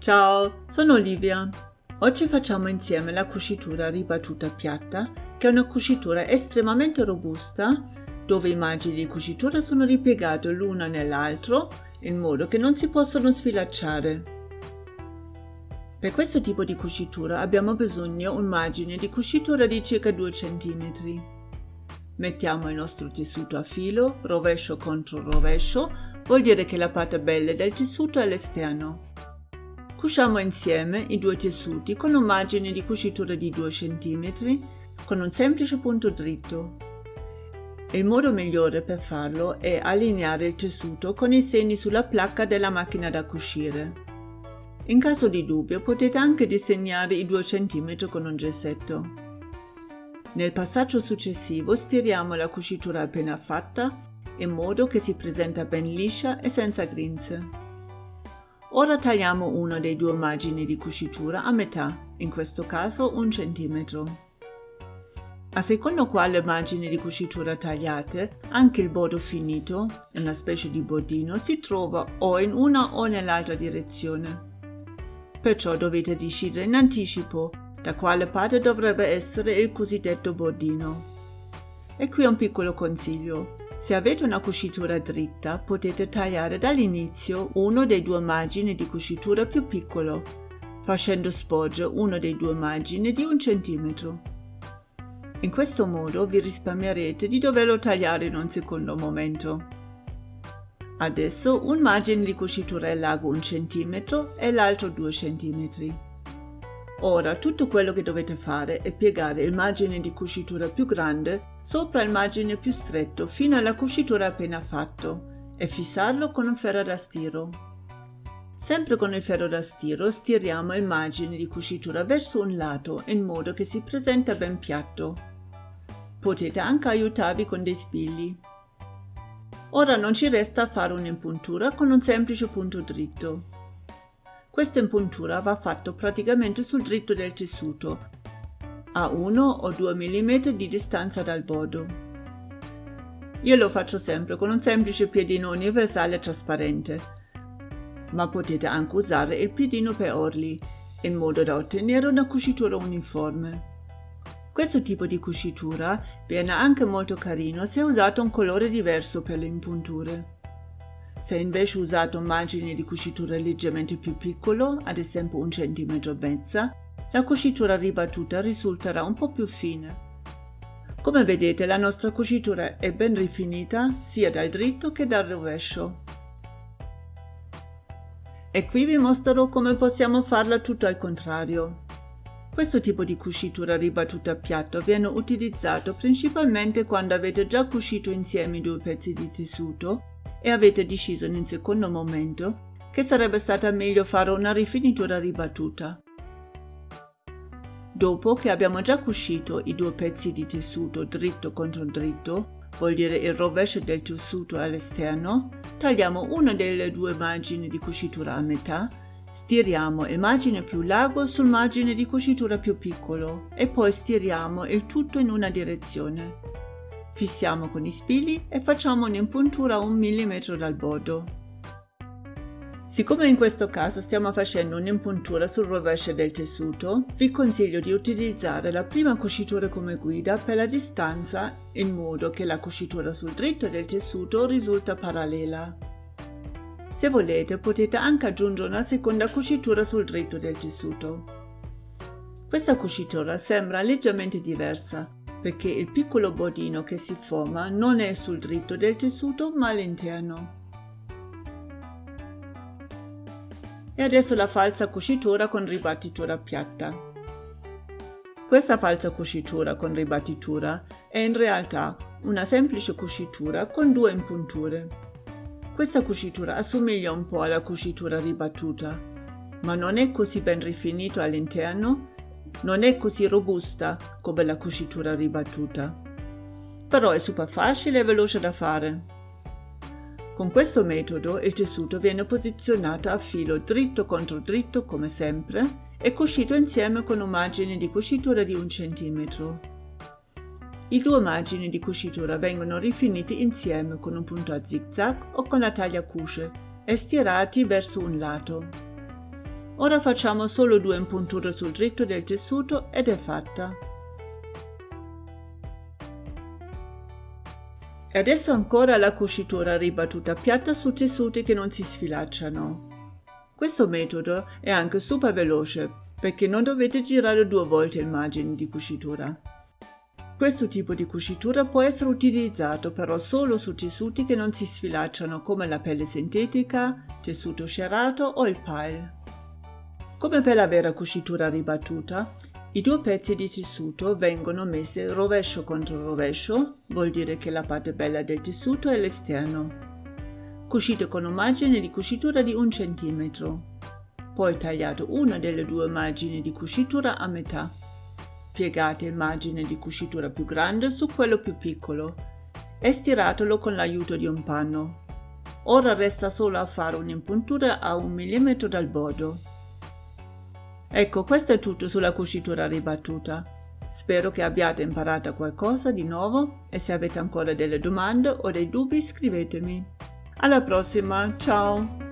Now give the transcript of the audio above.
Ciao, sono Olivia. Oggi facciamo insieme la cucitura ribattuta piatta, che è una cucitura estremamente robusta, dove i margini di cucitura sono ripiegati l'uno nell'altro in modo che non si possono sfilacciare. Per questo tipo di cucitura abbiamo bisogno di un margine di cucitura di circa 2 cm. Mettiamo il nostro tessuto a filo, rovescio contro rovescio, vuol dire che la parte bella del tessuto è all'esterno. Cuciamo insieme i due tessuti con un margine di cucitura di 2 cm con un semplice punto dritto. Il modo migliore per farlo è allineare il tessuto con i segni sulla placca della macchina da cucire. In caso di dubbio potete anche disegnare i 2 cm con un gessetto. Nel passaggio successivo stiriamo la cucitura appena fatta in modo che si presenta ben liscia e senza grinze. Ora tagliamo uno dei due margini di cucitura a metà, in questo caso un centimetro. A secondo quale margine di cucitura tagliate, anche il bordo finito, una specie di bordino, si trova o in una o nell'altra direzione perciò dovete decidere in anticipo da quale parte dovrebbe essere il cosiddetto bordino. E qui un piccolo consiglio. Se avete una cucitura dritta, potete tagliare dall'inizio uno dei due margini di cucitura più piccolo, facendo sporgere uno dei due margini di un centimetro. In questo modo vi risparmierete di doverlo tagliare in un secondo momento. Adesso un margine di cucitura è largo 1 cm e l'altro 2 cm. Ora tutto quello che dovete fare è piegare il margine di cucitura più grande sopra il margine più stretto fino alla cucitura appena fatto e fissarlo con un ferro da stiro. Sempre con il ferro da stiro stiriamo il margine di cucitura verso un lato in modo che si presenta ben piatto. Potete anche aiutarvi con dei spilli. Ora non ci resta fare un'impuntura con un semplice punto dritto. Questa impuntura va fatta praticamente sul dritto del tessuto, a 1 o 2 mm di distanza dal bordo. Io lo faccio sempre con un semplice piedino universale trasparente, ma potete anche usare il piedino per orli, in modo da ottenere una cucitura uniforme. Questo tipo di cucitura viene anche molto carino se usato un colore diverso per le impunture. Se invece usate un margine di cucitura leggermente più piccolo, ad esempio un centimetro e mezza, la cucitura ribattuta risulterà un po' più fine. Come vedete la nostra cucitura è ben rifinita sia dal dritto che dal rovescio. E qui vi mostrerò come possiamo farla tutto al contrario. Questo tipo di cucitura ribattuta a piatto viene utilizzato principalmente quando avete già cucito insieme due pezzi di tessuto e avete deciso in un secondo momento che sarebbe stata meglio fare una rifinitura ribattuta. Dopo che abbiamo già cucito i due pezzi di tessuto dritto contro dritto, vuol dire il rovescio del tessuto all'esterno, tagliamo una delle due margini di cucitura a metà Stiriamo il margine più largo sul margine di cucitura più piccolo e poi stiriamo il tutto in una direzione. Fissiamo con i spilli e facciamo un'impuntura un millimetro dal bordo. Siccome in questo caso stiamo facendo un'impuntura sul rovescio del tessuto, vi consiglio di utilizzare la prima cucitura come guida per la distanza in modo che la cucitura sul dritto del tessuto risulta parallela. Se volete potete anche aggiungere una seconda cucitura sul dritto del tessuto. Questa cucitura sembra leggermente diversa perché il piccolo bordino che si forma non è sul dritto del tessuto ma all'interno. E adesso la falsa cucitura con ribattitura piatta. Questa falsa cucitura con ribattitura è in realtà una semplice cucitura con due impunture. Questa cucitura assomiglia un po' alla cucitura ribattuta, ma non è così ben rifinito all'interno, non è così robusta come la cucitura ribattuta. Però è super facile e veloce da fare. Con questo metodo il tessuto viene posizionato a filo dritto contro dritto come sempre e cucito insieme con un margine di cucitura di un centimetro. I due margini di cucitura vengono rifiniti insieme con un punto a zigzag o con la taglia cusce e stirati verso un lato. Ora facciamo solo due impunture sul dritto del tessuto ed è fatta. E adesso ancora la cucitura ribattuta piatta su tessuti che non si sfilacciano. Questo metodo è anche super veloce perché non dovete girare due volte il margine di cucitura. Questo tipo di cucitura può essere utilizzato però solo su tessuti che non si sfilacciano come la pelle sintetica, tessuto scerato o il pile. Come per la vera cucitura ribattuta, i due pezzi di tessuto vengono messi rovescio contro rovescio, vuol dire che la parte bella del tessuto è l'esterno. Cucite con un margine di cucitura di un centimetro. Poi tagliate una delle due margini di cucitura a metà. Piegate il margine di cucitura più grande su quello più piccolo e stiratelo con l'aiuto di un panno. Ora resta solo a fare un'impuntura a un millimetro dal bordo. Ecco, questo è tutto sulla cucitura ribattuta. Spero che abbiate imparato qualcosa di nuovo e se avete ancora delle domande o dei dubbi scrivetemi. Alla prossima, ciao!